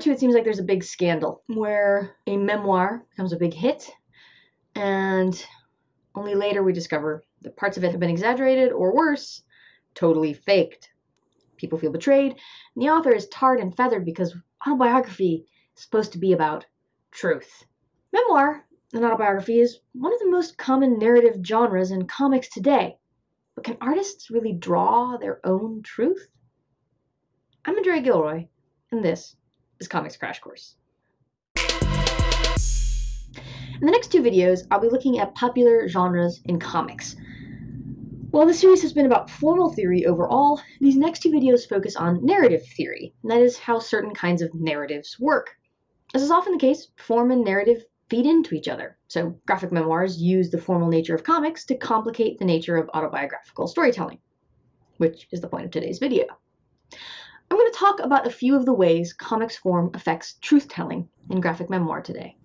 two, it seems like there's a big scandal where a memoir becomes a big hit, and only later we discover that parts of it have been exaggerated or worse, totally faked. People feel betrayed, and the author is tarred and feathered because autobiography is supposed to be about truth. Memoir, an autobiography, is one of the most common narrative genres in comics today. But can artists really draw their own truth? I'm Andrea Gilroy, and this is Comics Crash Course. In the next two videos, I'll be looking at popular genres in comics. While the series has been about formal theory overall, these next two videos focus on narrative theory, and that is how certain kinds of narratives work. As is often the case, form and narrative feed into each other. So graphic memoirs use the formal nature of comics to complicate the nature of autobiographical storytelling, which is the point of today's video. I'm going to talk about a few of the ways comics form affects truth-telling in graphic memoir today.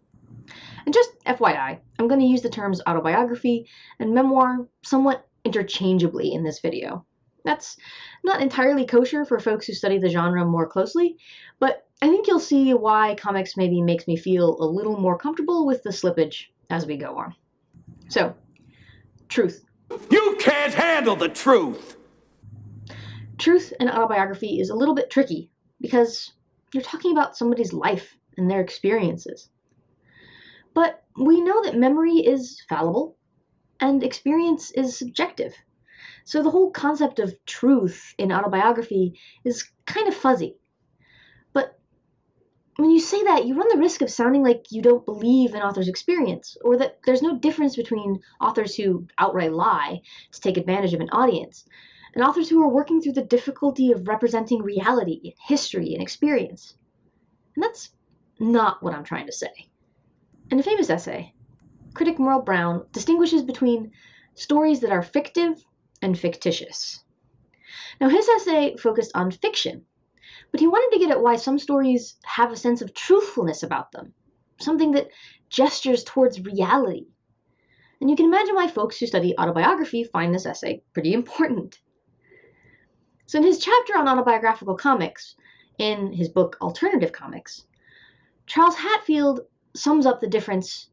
And just FYI, I'm going to use the terms autobiography and memoir somewhat interchangeably in this video. That's not entirely kosher for folks who study the genre more closely, but I think you'll see why comics maybe makes me feel a little more comfortable with the slippage as we go on. So, truth. You can't handle the truth! Truth in autobiography is a little bit tricky because you're talking about somebody's life and their experiences. But we know that memory is fallible and experience is subjective. So the whole concept of truth in autobiography is kind of fuzzy. But when you say that, you run the risk of sounding like you don't believe an author's experience, or that there's no difference between authors who outright lie to take advantage of an audience and authors who are working through the difficulty of representing reality, history, and experience. And that's not what I'm trying to say. In a famous essay, critic Merle Brown distinguishes between stories that are fictive and fictitious. Now, his essay focused on fiction, but he wanted to get at why some stories have a sense of truthfulness about them, something that gestures towards reality. And you can imagine why folks who study autobiography find this essay pretty important. So in his chapter on autobiographical comics, in his book Alternative Comics, Charles Hatfield sums up the difference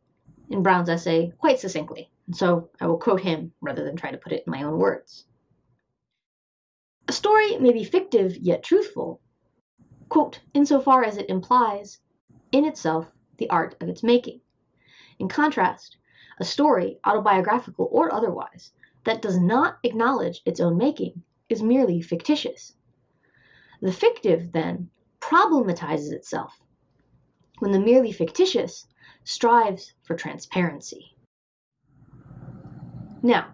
in Brown's essay quite succinctly. And so I will quote him rather than try to put it in my own words. A story may be fictive yet truthful, quote, insofar as it implies in itself the art of its making. In contrast, a story, autobiographical or otherwise, that does not acknowledge its own making is merely fictitious. The fictive, then, problematizes itself, when the merely fictitious strives for transparency. Now,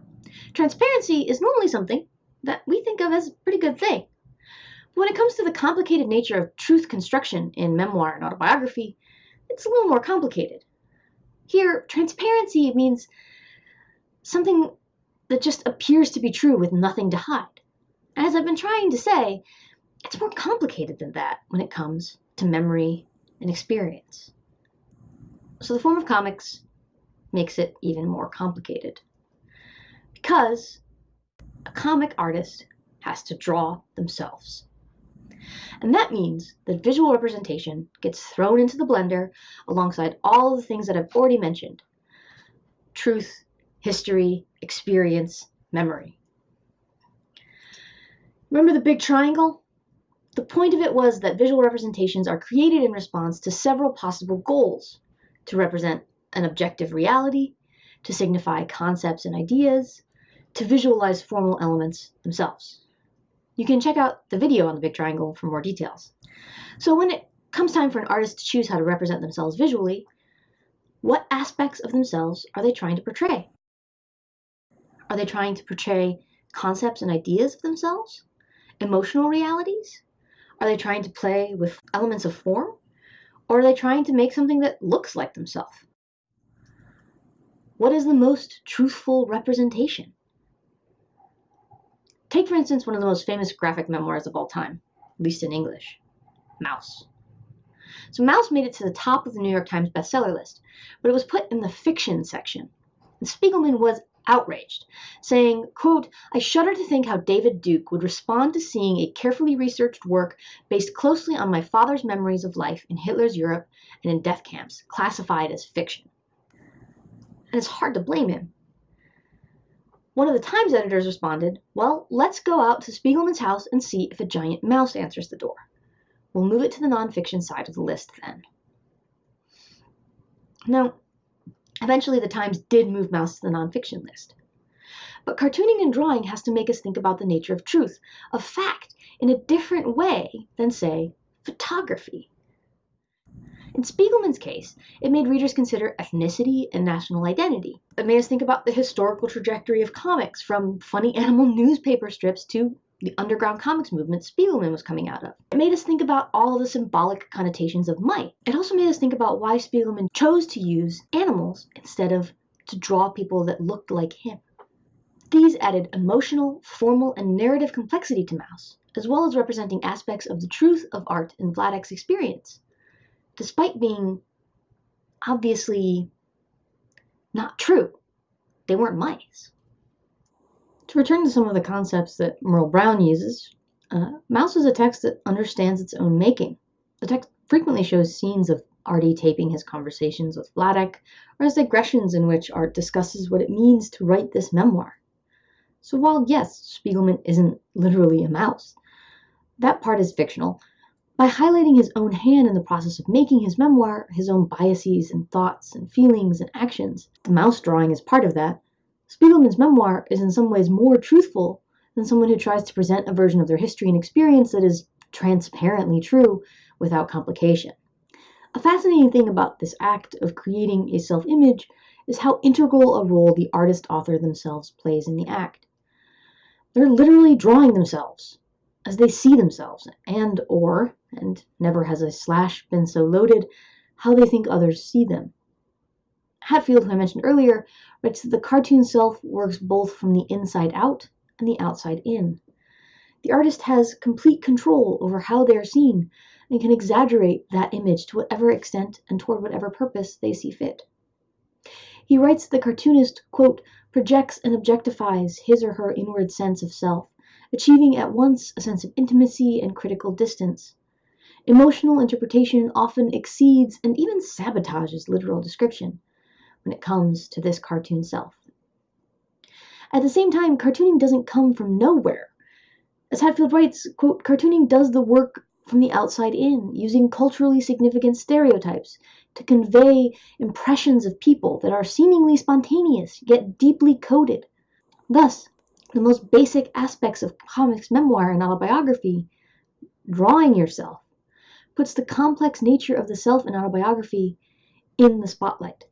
transparency is normally something that we think of as a pretty good thing. But when it comes to the complicated nature of truth construction in memoir and autobiography, it's a little more complicated. Here, transparency means something that just appears to be true with nothing to hide. As I've been trying to say, it's more complicated than that when it comes to memory and experience. So the form of comics makes it even more complicated. Because a comic artist has to draw themselves. And that means that visual representation gets thrown into the blender alongside all of the things that I've already mentioned. Truth, history, experience, memory. Remember the big triangle? The point of it was that visual representations are created in response to several possible goals to represent an objective reality, to signify concepts and ideas, to visualize formal elements themselves. You can check out the video on the big triangle for more details. So when it comes time for an artist to choose how to represent themselves visually, what aspects of themselves are they trying to portray? Are they trying to portray concepts and ideas of themselves? Emotional realities? Are they trying to play with elements of form? Or are they trying to make something that looks like themselves? What is the most truthful representation? Take, for instance, one of the most famous graphic memoirs of all time, at least in English Maus. So, Maus made it to the top of the New York Times bestseller list, but it was put in the fiction section. And Spiegelman was outraged, saying, quote, I shudder to think how David Duke would respond to seeing a carefully researched work based closely on my father's memories of life in Hitler's Europe and in death camps, classified as fiction. And it's hard to blame him. One of the Times editors responded, Well, let's go out to Spiegelman's house and see if a giant mouse answers the door. We'll move it to the nonfiction side of the list then. Now, Eventually, the Times did move Maus to the nonfiction list. But cartooning and drawing has to make us think about the nature of truth, of fact, in a different way than, say, photography. In Spiegelman's case, it made readers consider ethnicity and national identity. It made us think about the historical trajectory of comics, from funny animal newspaper strips to the underground comics movement Spiegelman was coming out of. It made us think about all the symbolic connotations of might. It also made us think about why Spiegelman chose to use animals instead of to draw people that looked like him. These added emotional, formal, and narrative complexity to Maus, as well as representing aspects of the truth of art in Vladek's experience, despite being obviously not true. They weren't mice. To return to some of the concepts that Merle Brown uses, uh, Maus is a text that understands its own making. The text frequently shows scenes of Artie taping his conversations with Vladek, or as digressions in which Art discusses what it means to write this memoir. So while, yes, Spiegelman isn't literally a mouse, that part is fictional. By highlighting his own hand in the process of making his memoir, his own biases and thoughts and feelings and actions, the mouse drawing is part of that, Spiegelman's memoir is in some ways more truthful than someone who tries to present a version of their history and experience that is transparently true without complication. A fascinating thing about this act of creating a self image is how integral a role the artist author themselves plays in the act. They're literally drawing themselves as they see themselves, and or, and never has a slash been so loaded, how they think others see them. Hatfield, who I mentioned earlier, writes that the cartoon self works both from the inside out and the outside in. The artist has complete control over how they are seen and can exaggerate that image to whatever extent and toward whatever purpose they see fit. He writes that the cartoonist, quote, projects and objectifies his or her inward sense of self, achieving at once a sense of intimacy and critical distance. Emotional interpretation often exceeds and even sabotages literal description when it comes to this cartoon self. At the same time, cartooning doesn't come from nowhere. As Hatfield writes, quote, cartooning does the work from the outside in, using culturally significant stereotypes to convey impressions of people that are seemingly spontaneous yet deeply coded. Thus, the most basic aspects of comics memoir and autobiography, drawing yourself, puts the complex nature of the self in autobiography in the spotlight.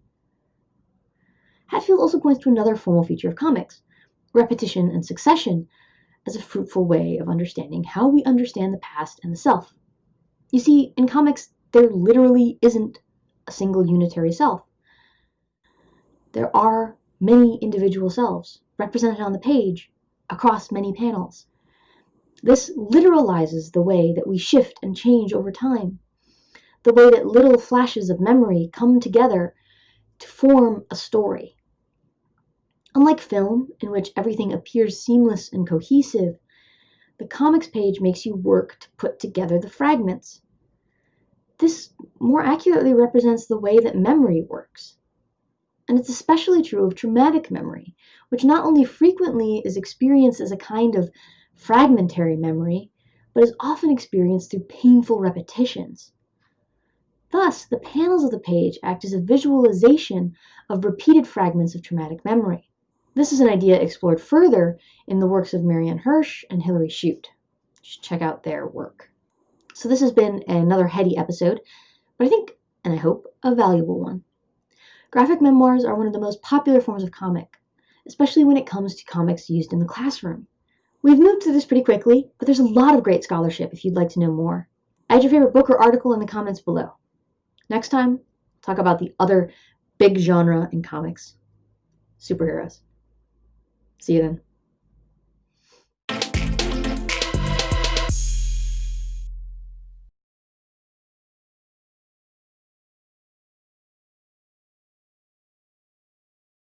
Hatfield also points to another formal feature of comics, repetition and succession, as a fruitful way of understanding how we understand the past and the self. You see, in comics, there literally isn't a single unitary self. There are many individual selves represented on the page across many panels. This literalizes the way that we shift and change over time, the way that little flashes of memory come together to form a story. Unlike film, in which everything appears seamless and cohesive, the comics page makes you work to put together the fragments. This more accurately represents the way that memory works. And it's especially true of traumatic memory, which not only frequently is experienced as a kind of fragmentary memory, but is often experienced through painful repetitions. Thus, the panels of the page act as a visualization of repeated fragments of traumatic memory. This is an idea explored further in the works of Marianne Hirsch and Hillary Chute. check out their work. So this has been another heady episode, but I think, and I hope, a valuable one. Graphic memoirs are one of the most popular forms of comic, especially when it comes to comics used in the classroom. We've moved through this pretty quickly, but there's a lot of great scholarship if you'd like to know more. Add your favorite book or article in the comments below. Next time, talk about the other big genre in comics superheroes. See you then.